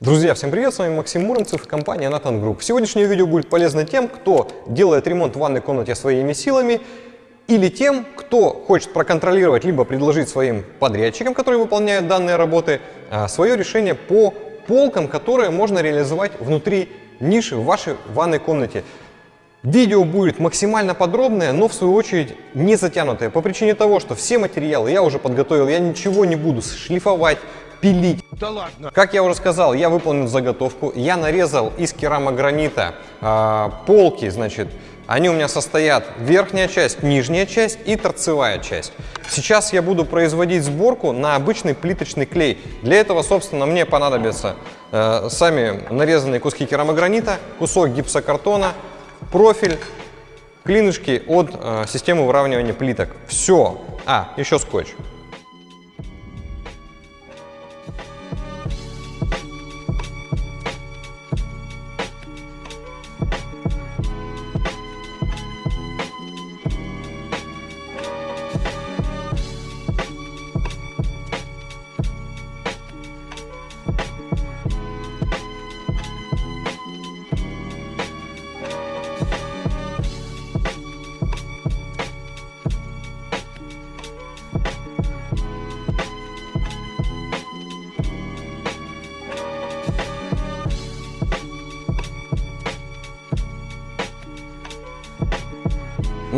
Друзья, всем привет, с вами Максим Муромцев и компания Nathan Group. Сегодняшнее видео будет полезно тем, кто делает ремонт в ванной комнате своими силами, или тем, кто хочет проконтролировать, либо предложить своим подрядчикам, которые выполняют данные работы, а, свое решение по полкам, которые можно реализовать внутри ниши в вашей ванной комнате. Видео будет максимально подробное, но в свою очередь не затянутое, по причине того, что все материалы я уже подготовил, я ничего не буду шлифовать, пилить. Да ладно. Как я уже сказал, я выполнил заготовку, я нарезал из керамогранита э, полки, значит, они у меня состоят верхняя часть, нижняя часть и торцевая часть. Сейчас я буду производить сборку на обычный плиточный клей. Для этого, собственно, мне понадобятся э, сами нарезанные куски керамогранита, кусок гипсокартона, профиль, клинышки от э, системы выравнивания плиток. Все. А, еще скотч.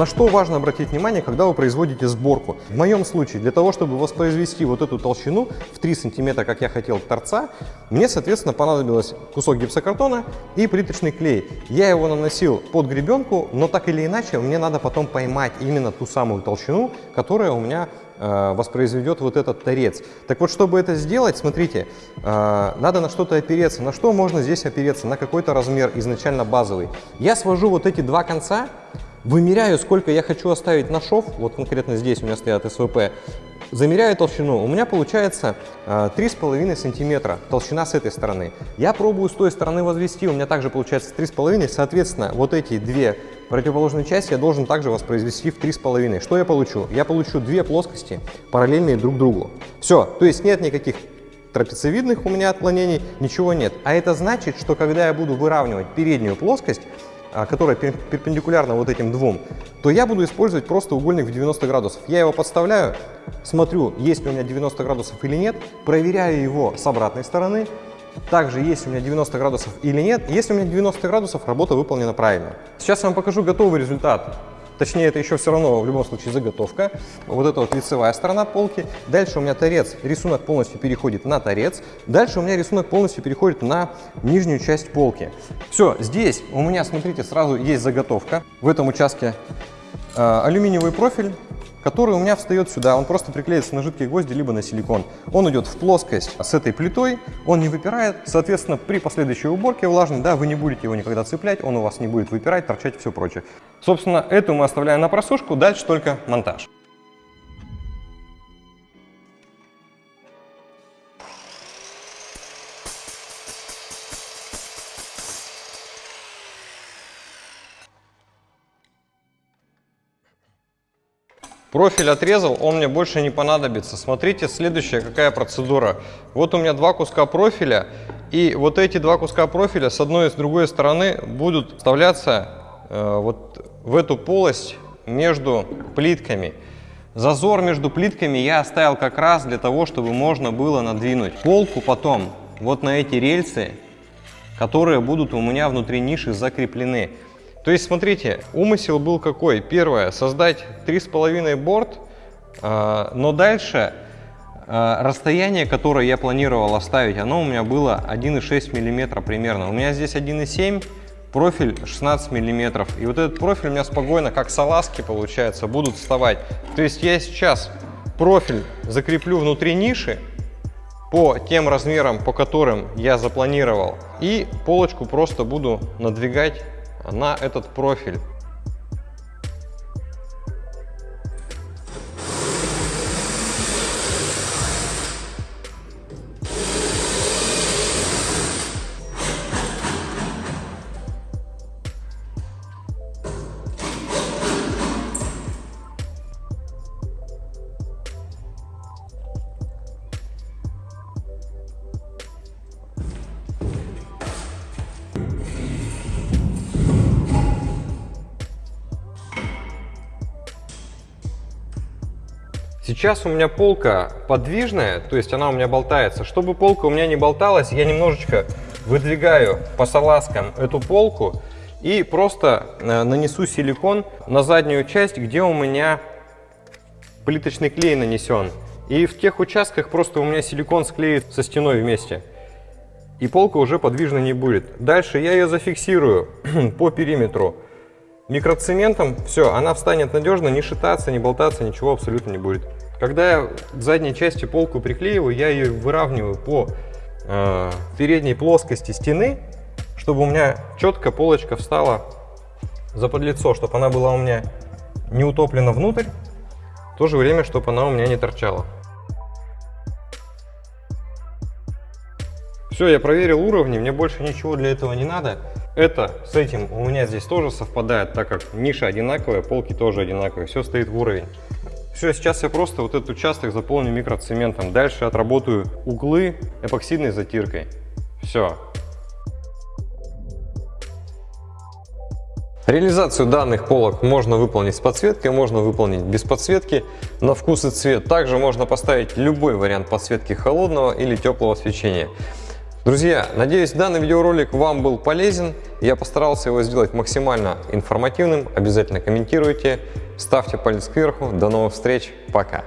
На что важно обратить внимание, когда вы производите сборку? В моем случае, для того, чтобы воспроизвести вот эту толщину в 3 сантиметра, как я хотел, торца, мне, соответственно, понадобилось кусок гипсокартона и плиточный клей. Я его наносил под гребенку, но так или иначе мне надо потом поймать именно ту самую толщину, которая у меня э, воспроизведет вот этот торец. Так вот, чтобы это сделать, смотрите, э, надо на что-то опереться. На что можно здесь опереться? На какой-то размер изначально базовый. Я свожу вот эти два конца, Вымеряю, сколько я хочу оставить на шов, вот конкретно здесь у меня стоят СВП, замеряю толщину, у меня получается э, 3,5 сантиметра толщина с этой стороны. Я пробую с той стороны возвести, у меня также получается 3,5, соответственно, вот эти две противоположные части я должен также воспроизвести в 3,5. Что я получу? Я получу две плоскости, параллельные друг другу. Все, то есть нет никаких трапециевидных у меня отклонений, ничего нет. А это значит, что когда я буду выравнивать переднюю плоскость, а, которая перпендикулярна вот этим двум, то я буду использовать просто угольник в 90 градусов. Я его подставляю, смотрю, есть ли у меня 90 градусов или нет, проверяю его с обратной стороны, также есть у меня 90 градусов или нет. Если у меня 90 градусов, работа выполнена правильно. Сейчас я вам покажу готовый результат Точнее, это еще все равно в любом случае заготовка. Вот это вот лицевая сторона полки. Дальше у меня торец, рисунок полностью переходит на торец. Дальше у меня рисунок полностью переходит на нижнюю часть полки. Все, здесь у меня, смотрите, сразу есть заготовка. В этом участке э, алюминиевый профиль который у меня встает сюда. Он просто приклеится на жидкие гвозди, либо на силикон. Он идет в плоскость с этой плитой, он не выпирает. Соответственно, при последующей уборке влажной, да, вы не будете его никогда цеплять, он у вас не будет выпирать, торчать и все прочее. Собственно, эту мы оставляем на просушку, дальше только монтаж. Профиль отрезал, он мне больше не понадобится. Смотрите, следующая какая процедура. Вот у меня два куска профиля, и вот эти два куска профиля с одной и с другой стороны будут вставляться э, вот в эту полость между плитками. Зазор между плитками я оставил как раз для того, чтобы можно было надвинуть полку потом вот на эти рельсы, которые будут у меня внутри ниши закреплены. То есть, смотрите, умысел был какой? Первое, создать 3,5 борт, а, но дальше а, расстояние, которое я планировал оставить, оно у меня было 1,6 мм примерно. У меня здесь 1,7 профиль 16 миллиметров. И вот этот профиль у меня спокойно, как салазки, получается, будут вставать. То есть я сейчас профиль закреплю внутри ниши по тем размерам, по которым я запланировал. И полочку просто буду надвигать на этот профиль. Сейчас у меня полка подвижная, то есть она у меня болтается. Чтобы полка у меня не болталась, я немножечко выдвигаю по салазкам эту полку и просто э, нанесу силикон на заднюю часть, где у меня плиточный клей нанесен. И в тех участках просто у меня силикон склеит со стеной вместе. И полка уже подвижно не будет. Дальше я ее зафиксирую по периметру микроцементом. Все, она встанет надежно, не шататься, не болтаться, ничего абсолютно не будет. Когда я к задней части полку приклеиваю, я ее выравниваю по э, передней плоскости стены, чтобы у меня четко полочка встала за подлицо, чтобы она была у меня не утоплена внутрь, в то же время, чтобы она у меня не торчала. Все, я проверил уровни, мне больше ничего для этого не надо. Это с этим у меня здесь тоже совпадает, так как ниша одинаковая, полки тоже одинаковые, все стоит в уровень. Все, сейчас я просто вот этот участок заполню микроцементом. Дальше отработаю углы эпоксидной затиркой. Все. Реализацию данных полок можно выполнить с подсветкой, можно выполнить без подсветки. На вкус и цвет также можно поставить любой вариант подсветки холодного или теплого свечения. Друзья, надеюсь данный видеоролик вам был полезен. Я постарался его сделать максимально информативным. Обязательно комментируйте, ставьте палец кверху. До новых встреч, пока!